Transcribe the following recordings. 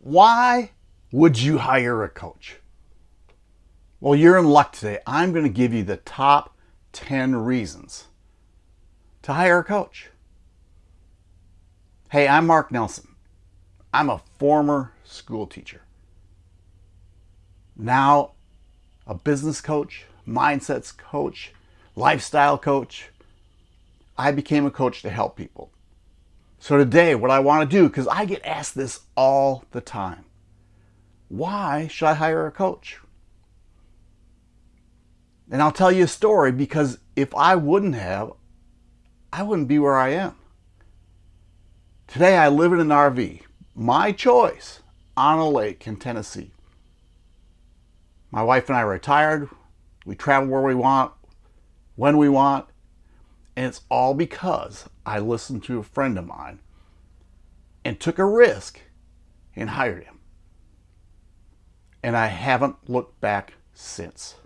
Why would you hire a coach? Well, you're in luck today. I'm going to give you the top 10 reasons to hire a coach. Hey, I'm Mark Nelson. I'm a former school teacher. Now, a business coach, mindsets coach, lifestyle coach. I became a coach to help people. So today, what I want to do, because I get asked this all the time, why should I hire a coach? And I'll tell you a story because if I wouldn't have, I wouldn't be where I am. Today I live in an RV, my choice, on a lake in Tennessee. My wife and I are retired. We travel where we want, when we want, and it's all because I listened to a friend of mine and took a risk and hired him. And I haven't looked back since.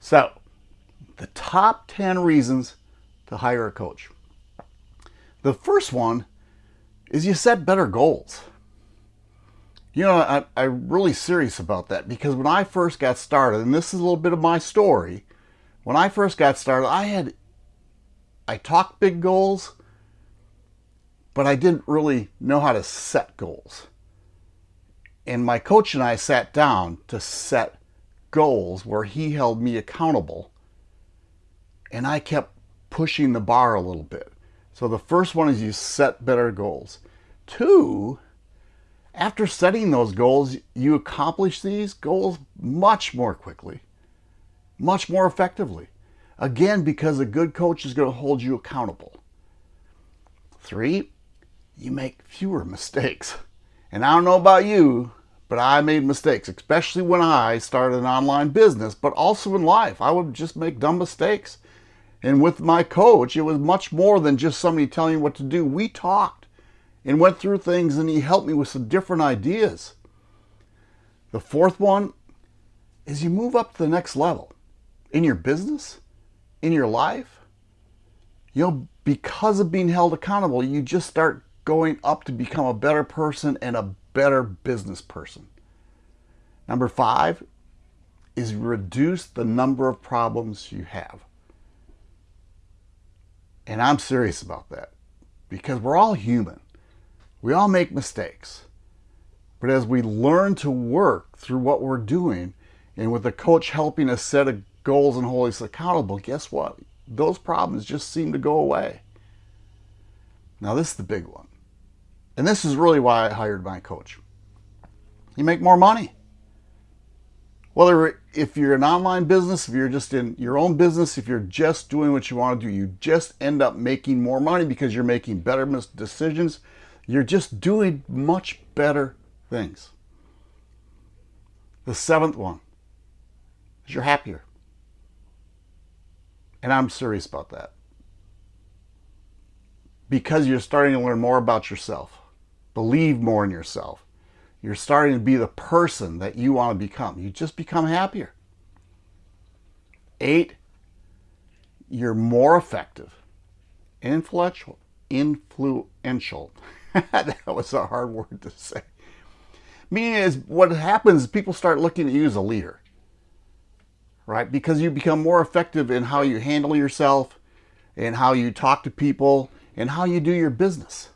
So, the top 10 reasons to hire a coach. The first one is you set better goals. You know, I, I'm really serious about that because when I first got started, and this is a little bit of my story, when I first got started, I had I talked big goals, but I didn't really know how to set goals. And my coach and I sat down to set goals where he held me accountable. And I kept pushing the bar a little bit. So the first one is you set better goals. Two, after setting those goals, you accomplish these goals much more quickly, much more effectively. Again, because a good coach is going to hold you accountable. Three, you make fewer mistakes. And I don't know about you, but I made mistakes, especially when I started an online business, but also in life. I would just make dumb mistakes. And with my coach, it was much more than just somebody telling me what to do. We talked and went through things, and he helped me with some different ideas. The fourth one is you move up to the next level in your business in your life, you know, because of being held accountable, you just start going up to become a better person and a better business person. Number five is reduce the number of problems you have. And I'm serious about that because we're all human. We all make mistakes. But as we learn to work through what we're doing, and with a coach helping us set a goals and hold us accountable, guess what? Those problems just seem to go away. Now this is the big one. And this is really why I hired my coach. You make more money. Whether if you're an online business, if you're just in your own business, if you're just doing what you want to do, you just end up making more money because you're making better decisions. You're just doing much better things. The seventh one is you're happier. And I'm serious about that. Because you're starting to learn more about yourself, believe more in yourself. You're starting to be the person that you want to become. You just become happier. Eight, you're more effective, influential, influential. that was a hard word to say. Meaning is what happens is people start looking at you as a leader right? Because you become more effective in how you handle yourself and how you talk to people and how you do your business.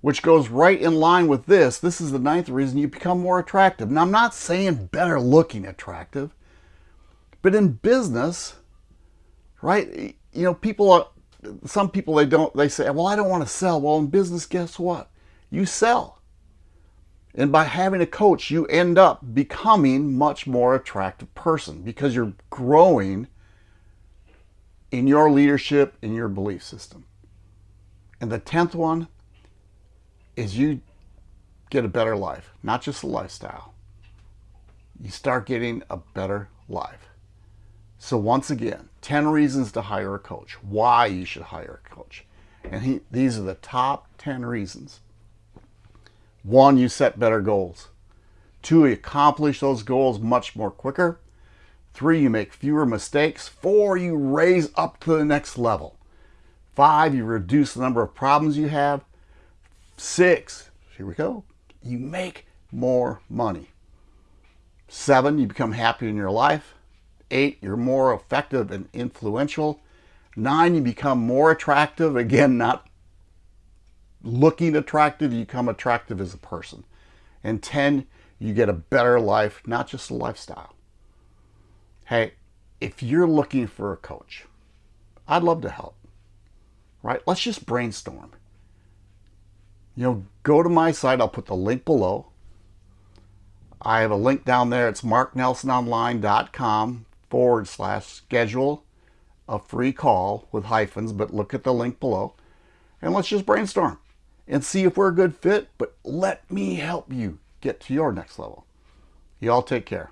Which goes right in line with this. This is the ninth reason you become more attractive. Now, I'm not saying better looking attractive, but in business, right? You know, people, are, some people, they don't, they say, well, I don't want to sell. Well, in business, guess what? You sell. And by having a coach, you end up becoming much more attractive person because you're growing in your leadership, in your belief system. And the 10th one is you get a better life, not just a lifestyle. You start getting a better life. So once again, 10 reasons to hire a coach, why you should hire a coach. And he, these are the top 10 reasons one, you set better goals. Two, you accomplish those goals much more quicker. Three, you make fewer mistakes. Four, you raise up to the next level. Five, you reduce the number of problems you have. Six, here we go, you make more money. Seven, you become happy in your life. Eight, you're more effective and influential. Nine, you become more attractive. Again, not looking attractive, you become attractive as a person. And 10, you get a better life, not just a lifestyle. Hey, if you're looking for a coach, I'd love to help. Right? Let's just brainstorm. You know, go to my site. I'll put the link below. I have a link down there. It's marknelsononline.com forward slash schedule a free call with hyphens, but look at the link below and let's just brainstorm and see if we're a good fit. But let me help you get to your next level. You all take care.